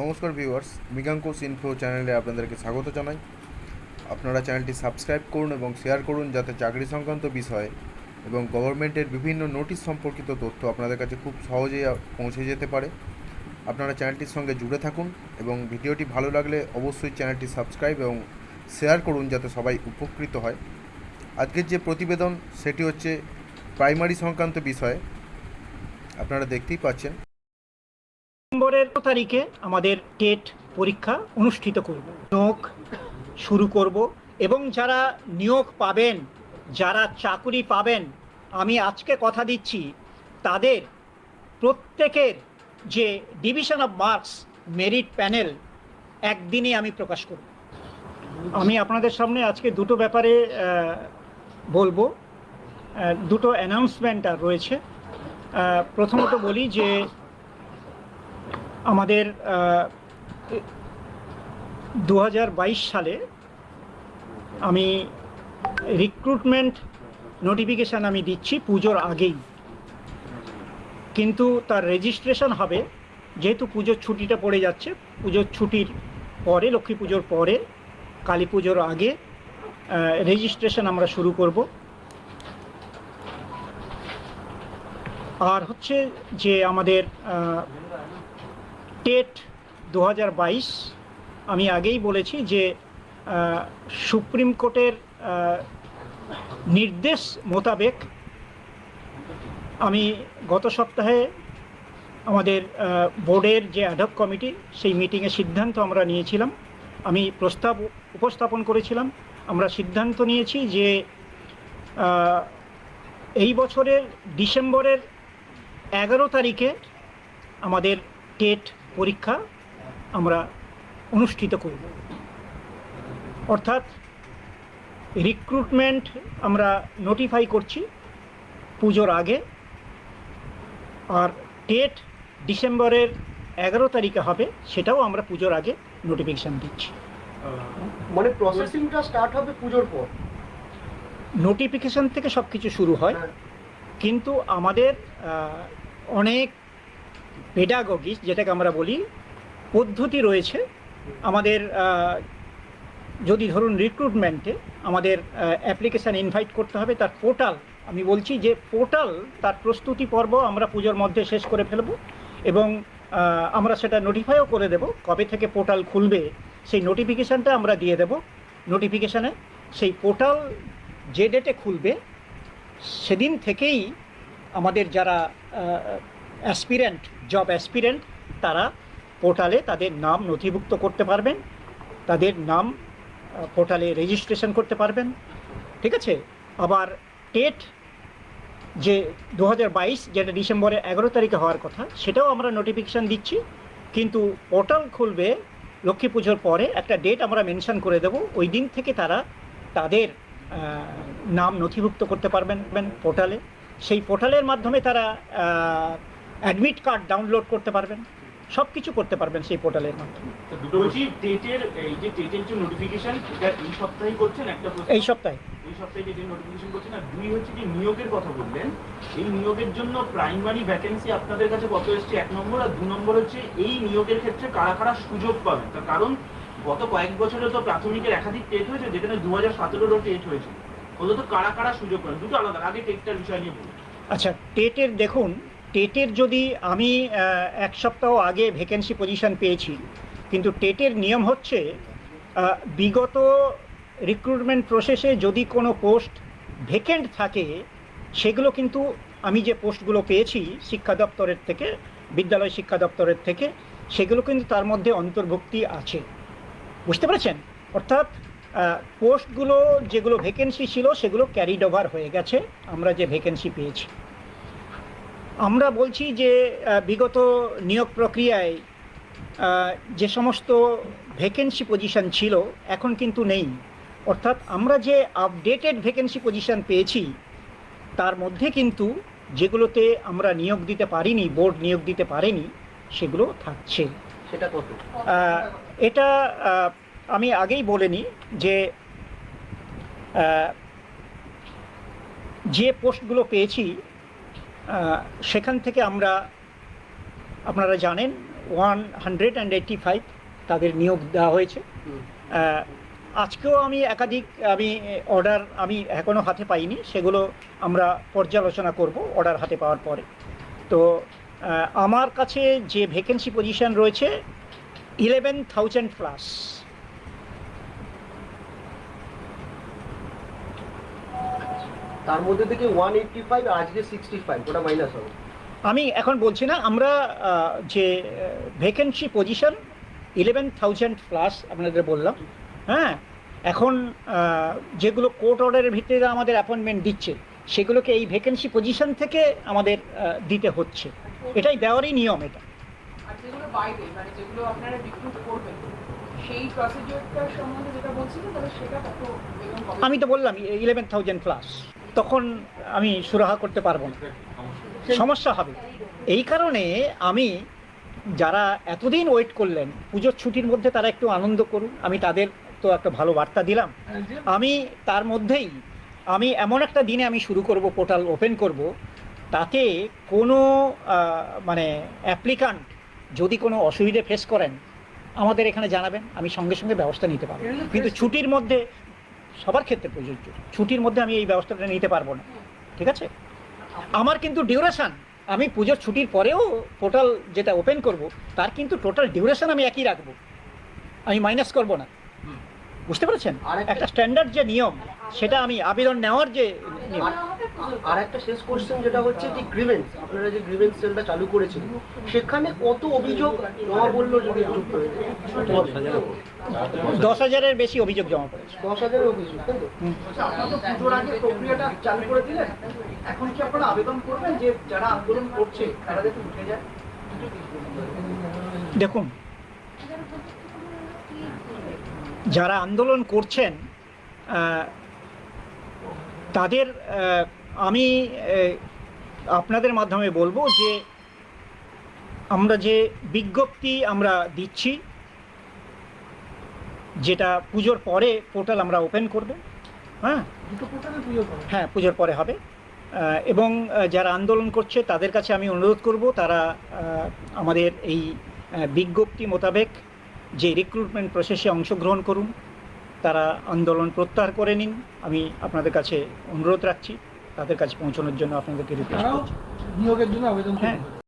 নমস্কার viewers মৃগাঙ্কুশ info চ্যানেলে আপনাদেরকে স্বাগত জানাই। আপনারা চ্যানেলটি সাবস্ক্রাইব করুন এবং শেয়ার করুন যাতে চাকরি সংক্রান্ত বিষয়ে এবং গভর্নমেন্টের বিভিন্ন নোটিশ সম্পর্কিত তথ্য আপনাদের কাছে খুব সহজেই পৌঁছে যেতে পারে। আপনারা চ্যানেলটির সঙ্গে জুড়ে থাকুন এবং ভিডিওটি ভালো লাগলে অবশ্যই চ্যানেলটি সাবস্ক্রাইব এবং শেয়ার করুন যাতে সবাই উপকৃত হয়। আজকের যে প্রতিবেদন, সেটি হচ্ছে প্রাইমারি সংক্রান্ত বিষয়ে। আপনারা দেখতেই পাচ্ছেন। ডিসেম্বরের তারিখে আমাদের টেট পরীক্ষা অনুষ্ঠিত করব। নিয়োগ শুরু করব এবং যারা নিয়োগ পাবেন, যারা চাকুরি পাবেন, আমি আজকে কথা দিচ্ছি, তাদের প্রত্যেকের যে division of marks merit panel একদিনে আমি প্রকাশ করব। আমি আপনাদের সামনে আজকে দুটো ব্যাপারে বলব। দুটো অ্যানাউন্সমেন্ট আর রয়েছে। প্রথমত বলি যে আমাদের দু হাজার বাইশ সালে আমি রিক্রুটমেন্ট নোটিফিকেশান আমি দিচ্ছি পুজোর আগেই। কিন্তু তার রেজিস্ট্রেশন হবে যেহেতু পুজোর ছুটিটা পড়ে যাচ্ছে। পুজোর ছুটির পরে, লক্ষ্মী পুজোর পরে, কালী পুজোর আগে রেজিস্ট্রেশন আমরা শুরু করব। আর হচ্ছে যে আমাদের টেট দু হাজার বাইশ, আমি আগেই বলেছি যে সুপ্রিম কোর্টের নির্দেশ মোতাবেক আমি গত সপ্তাহে আমাদের বোর্ডের যে অ্যাডক কমিটি সেই মিটিংয়ে সিদ্ধান্ত আমরা নিয়েছিলাম। আমি প্রস্তাব উপস্থাপন করেছিলাম। আমরা সিদ্ধান্ত নিয়েছি যে এই বছরের ডিসেম্বরের এগারো তারিখে আমাদের টেট পরীক্ষা আমরা অনুষ্ঠিত করব। অর্থাৎ রিক্রুটমেন্ট আমরা নোটিফাই করছি পুজোর আগে। আর ডেট ডিসেম্বরের এগারো তারিখে হবে সেটাও আমরা পুজোর আগে নোটিফিকেশান দিচ্ছি। মানে প্রসেসিংটা স্টার্ট হবে পুজোর পর? নোটিফিকেশান থেকে সব কিছু শুরু হয়। হ্যাঁ। কিন্তু আমাদের অনেক পেডাগগিস যেটাকে আমরা বলি, পদ্ধতি রয়েছে আমাদের যদি ধরুন রিক্রুটমেন্টে আমাদের অ্যাপ্লিকেশান ইনভাইট করতে হবে, তার পোর্টাল আমি বলছি যে পোর্টাল তার প্রস্তুতি পর্ব আমরা পুজোর মধ্যে শেষ করে ফেলব এবং আমরা সেটা নোটিফাইও করে দেব কবে থেকে পোর্টাল খুলবে, সেই নোটিফিকেশানটা আমরা দিয়ে দেব। নোটিফিকেশানে সেই পোর্টাল যে ডেটে খুলবে, সেদিন থেকেই আমাদের যারা অ্যাসপিরেন্ট, জব অ্যাসপিরেন্ট, তারা পোর্টালে তাদের নাম নথিভুক্ত করতে পারবেন। তাদের নাম পোর্টালে রেজিস্ট্রেশন করতে পারবেন। ঠিক আছে? আবার টেট যে দু হাজার বাইশ, যেটা ডিসেম্বরের এগারো তারিখে হওয়ার কথা, সেটাও আমরা নোটিফিকেশান দিচ্ছি। কিন্তু পোর্টাল খুলবে লক্ষ্মী পুজোর পরে একটা ডেট আমরা মেনশন করে দেব। ওই দিন থেকে তারা তাদের নাম নথিভুক্ত করতে পারবেন পোর্টালে। সেই পোর্টালের মাধ্যমে তারা অ্যাডমিট কার্ড ডাউনলোড করতে পারবেন সব কিছু করতে পারবেন সেই পোর্টালের মাধ্যমে। এই যে নোটিফিকেশন এটা এই সপ্তাহেই করছেন? একটা সপ্তাহে। এই সপ্তাহে যে নোটিফিকেশন করছেন আর দুই হচ্ছে যে নিয়োগের কথা বললেন এই নিয়োগের জন্য প্রাইমারি ভ্যাকেন্সি আপনাদের কাছে কত এসছে? এক নম্বর আর দু নম্বর হচ্ছে এই নিয়োগের ক্ষেত্রে কারা কারা সুযোগ পাবেন? তার কারণ গত কয়েক বছরে তো প্রাথমিকের একাধিক টেট হয়েছে যেখানে দু হাজার সতেরোরও টেট হয়েছে কারা কারা সুযোগ পাবেন? দুটো আলাদা আগে টেটটার বিষয় নিয়ে বলুন। আচ্ছা টেটের দেখুন টেটের যদি আমি এক সপ্তাহ আগে ভ্যাকেন্সি পজিশন পেয়েছি, কিন্তু টেটের নিয়ম হচ্ছে বিগত রিক্রুটমেন্ট প্রসেসে যদি কোনো পোস্ট ভেকেন্ট থাকে, সেগুলো কিন্তু আমি যে পোস্টগুলো পেয়েছি শিক্ষা দপ্তরের থেকে, বিদ্যালয় শিক্ষা দপ্তরের থেকে, সেগুলো কিন্তু তার মধ্যে অন্তর্ভুক্তি আছে। বুঝতে পেরেছেন? অর্থাৎ পোস্টগুলো যেগুলো ভ্যাকেন্সি ছিল, সেগুলো ক্যারিড ওভার হয়ে গেছে, আমরা যে ভ্যাকেন্সি পেয়েছি। আমরা বলছি যে বিগত নিয়োগ প্রক্রিয়ায় যে সমস্ত ভ্যাকেন্সি পজিশন ছিল এখন কিন্তু নেই। অর্থাৎ আমরা যে আপডেটেড ভ্যাকেন্সি পজিশন পেয়েছি তার মধ্যে কিন্তু যেগুলোতে আমরা নিয়োগ দিতে পারিনি বোর্ড নিয়োগ দিতে পারেনি সেগুলো থাকছে। সেটা কত? এটা আমি আগেই বলে নিই যে যে পোস্টগুলো পেয়েছি সেখান থেকে আমরা আপনারা জানেন one hundred and eighty five তাদের নিয়োগ দেওয়া হয়েছে। আজকেও আমি একাধিক আমি অর্ডার আমি এখনও হাতে পাইনি সেগুলো আমরা পর্যালোচনা করব অর্ডার হাতে পাওয়ার পরে। তো আমার কাছে যে ভ্যাকেন্সি পজিশন রয়েছে ইলেভেন থাউজেন্ড প্লাস তার মধ্যে থেকে ওয়ান এইটটি ফাইভ আজকে সিক্সটি ফাইভ ওটা মাইনাস হবে। আমি এখন বলছি না আমরা যে vacancy position eleven thousand plus আপনাদের বললাম হ্যাঁ? এখন যেগুলো কোর্ট অর্ডারের ভিত্তিতে আমাদের অ্যাপয়েন্টমেন্ট দিচ্ছে সেগুলোকে এই ভ্যাকেন্সি পজিশন থেকে আমাদের দিতে হচ্ছে। এটাই দেওয়ারই নিয়ম এটা। আর যেগুলো বাইরে মানে আমি তো বললাম ইলেভেন থাউজেন্ড প্লাস তখন আমি সুরাহা করতে পারব না। সমস্যা হবে। এই কারণে আমি যারা এতদিন ওয়েট করলেন পুজোর ছুটির মধ্যে তারা একটু আনন্দ করুন। আমি তাদের তো একটা ভালো বার্তা দিলাম। আমি তার মধ্যেই আমি এমন একটা দিনে আমি শুরু করব পোর্টাল ওপেন করব। তাতে কোনো মানে অ্যাপ্লিকান্ট যদি কোনো অসুবিধে ফেস করেন আমাদের এখানে জানাবেন। আমি সঙ্গে সঙ্গে ব্যবস্থা নিতে পারব। কিন্তু ছুটির মধ্যে সবার ক্ষেত্রে প্রযোজ্য। ছুটির মধ্যে আমি এই ব্যবস্থাটা নিতে পারব না। ঠিক আছে? আমার কিন্তু ডিউরেশান আমি পুজোর ছুটির পরেও টোটাল যেটা ওপেন করব তার কিন্তু টোটাল ডিউরেশান আমি একই রাখব। আমি মাইনাস করব না। বুঝতে পেরেছেন? একটা স্ট্যান্ডার্ড যে নিয়ম সেটা আমি আবেদন নেওয়ার যে নিয়ম আর একটা শেষ কোশ্চেন যেটা হচ্ছে যে গ্রিভেন্স আপনারা যে গ্রিভেন্স সেলটা চালু করেছিলেন সেখানে কত অভিযোগ জমা বলল যদি একটু দশ হাজারের বেশি অভিযোগ জমা পড়েছে। দশ হাজারের অভিযোগ তাই তো? আচ্ছা, আপনারা তো পুজোর আগে প্রক্রিয়াটা চালু করে দিলেন। এখন কি আপনারা আবেদন করবেন যে যারা আন্দোলন করছে তারা যাতে উঠে যায়? দেখুন যারা আন্দোলন করছেন আহ, তাদের আহ, আমি আপনাদের মাধ্যমে বলব যে আমরা যে বিজ্ঞপ্তি আমরা দিচ্ছি যেটা পুজোর পরে পোর্টাল আমরা ওপেন করব হ্যাঁ? হ্যাঁ পুজোর পরে হবে। এবং যারা আন্দোলন করছে তাদের কাছে আমি অনুরোধ করব তারা আমাদের এই বিজ্ঞপ্তি মোতাবেক যে রিক্রুটমেন্ট প্রসেসে অংশগ্রহণ করুন তারা আন্দোলন প্রত্যাহার করে নিন। আমি আপনাদের কাছে অনুরোধ রাখছি। তাদের কাছে পৌঁছানোর জন্য আপনাদেরকে রিকোয়েস্ট করছি। নিয়োগের জন্য আবেদন হ্যাঁ।